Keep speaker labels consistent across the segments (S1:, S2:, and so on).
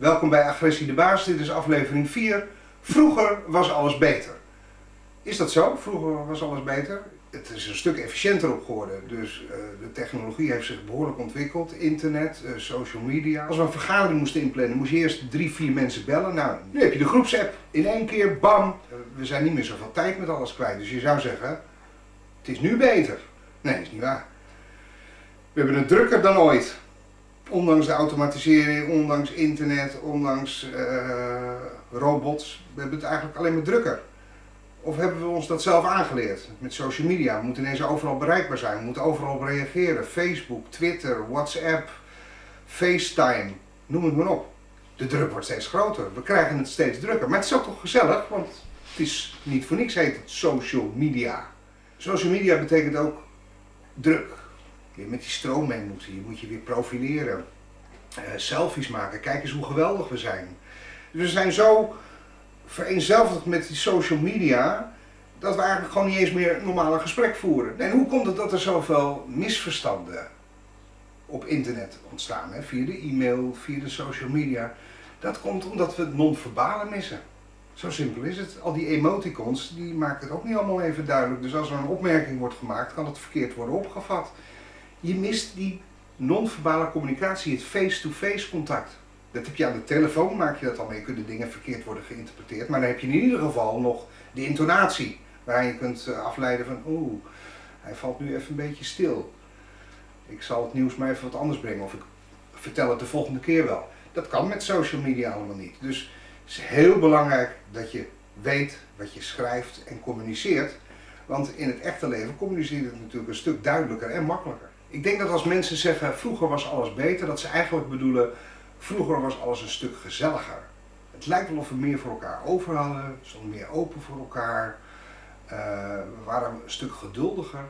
S1: Welkom bij Agressie de Baas, dit is aflevering 4. Vroeger was alles beter. Is dat zo? Vroeger was alles beter? Het is een stuk efficiënter op geworden, dus uh, de technologie heeft zich behoorlijk ontwikkeld. Internet, uh, social media. Als we een vergadering moesten inplannen, moest je eerst drie, vier mensen bellen. Nou, nu heb je de groepsapp. In één keer, bam. Uh, we zijn niet meer zoveel tijd met alles kwijt. Dus je zou zeggen, het is nu beter. Nee, is niet waar. We hebben het drukker dan ooit. Ondanks de automatisering, ondanks internet, ondanks uh, robots, we hebben het eigenlijk alleen maar drukker. Of hebben we ons dat zelf aangeleerd met social media? We moeten ineens overal bereikbaar zijn, we moeten overal reageren. Facebook, Twitter, WhatsApp, FaceTime, noem het maar op. De druk wordt steeds groter, we krijgen het steeds drukker. Maar het is ook toch gezellig, want het is niet voor niks heet het social media. Social media betekent ook druk met die stroom mee moeten. Je moet je weer profileren. Uh, selfies maken. Kijk eens hoe geweldig we zijn. Dus we zijn zo vereenzelvigd met die social media dat we eigenlijk gewoon niet eens meer een normale gesprek voeren. En hoe komt het dat er zoveel misverstanden op internet ontstaan? Hè? Via de e-mail, via de social media. Dat komt omdat we het non-verbale missen. Zo simpel is het. Al die emoticons, die maken het ook niet allemaal even duidelijk. Dus als er een opmerking wordt gemaakt, kan het verkeerd worden opgevat. Je mist die non-verbale communicatie, het face-to-face contact. Dat heb je aan de telefoon, maak je dat al mee, kunnen dingen verkeerd worden geïnterpreteerd. Maar dan heb je in ieder geval nog de intonatie, waar je kunt eh, afleiden van, oeh, hij valt nu even een beetje stil. Ik zal het nieuws maar even wat anders brengen, of ik vertel het de volgende keer wel. Dat kan met social media allemaal niet. Dus het is heel belangrijk dat je weet wat je schrijft en communiceert. Want in het echte leven communiceert het natuurlijk een stuk duidelijker en makkelijker. Ik denk dat als mensen zeggen vroeger was alles beter, dat ze eigenlijk bedoelen vroeger was alles een stuk gezelliger. Het lijkt wel of we meer voor elkaar over hadden, stonden meer open voor elkaar, uh, we waren een stuk geduldiger.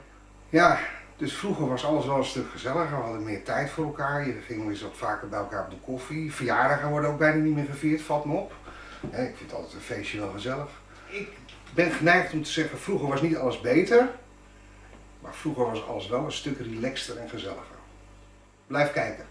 S1: Ja, dus vroeger was alles wel een stuk gezelliger, we hadden meer tijd voor elkaar, je ging eens wat vaker bij elkaar op de koffie. Verjaardagen worden ook bijna niet meer gevierd, valt me op. ik vind altijd een feestje wel gezellig. Ik ben geneigd om te zeggen, vroeger was niet alles beter, maar vroeger was alles wel een stuk relaxter en gezelliger. Blijf kijken.